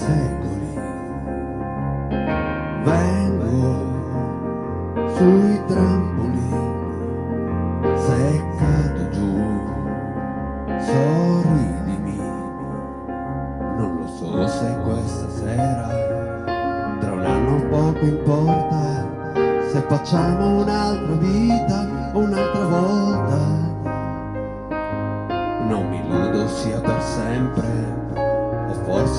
secoli. Vengo sui trampoli seccato giù sorridimi. Non lo so se questa sera tra un anno poco importa se facciamo un'altra vita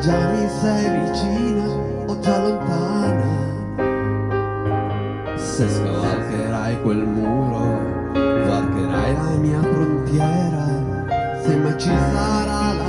già mi sei vicina o già lontana, se scavalcherai quel muro, varcherai la mia frontiera, se mai ci sarà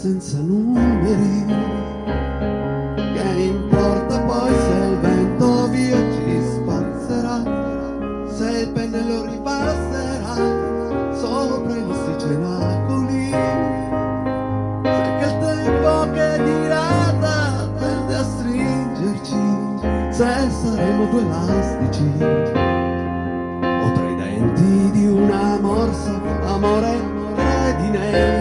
senza numeri. Che importa poi se il vento via ci spazzerà se il pennello ripasserà sopra i nostri cenacoli. Se che il tempo che dirata tende a stringerci se saremo due elastici o tra i denti di una morsa amore credine dentro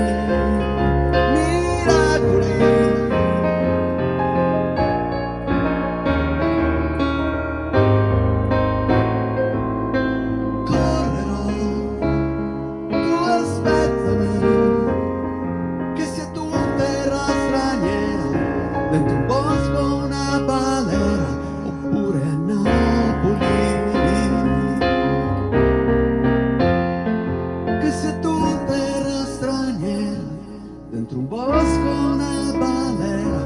dentro un bosco una balera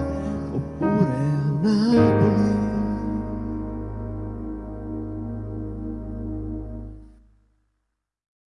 oppure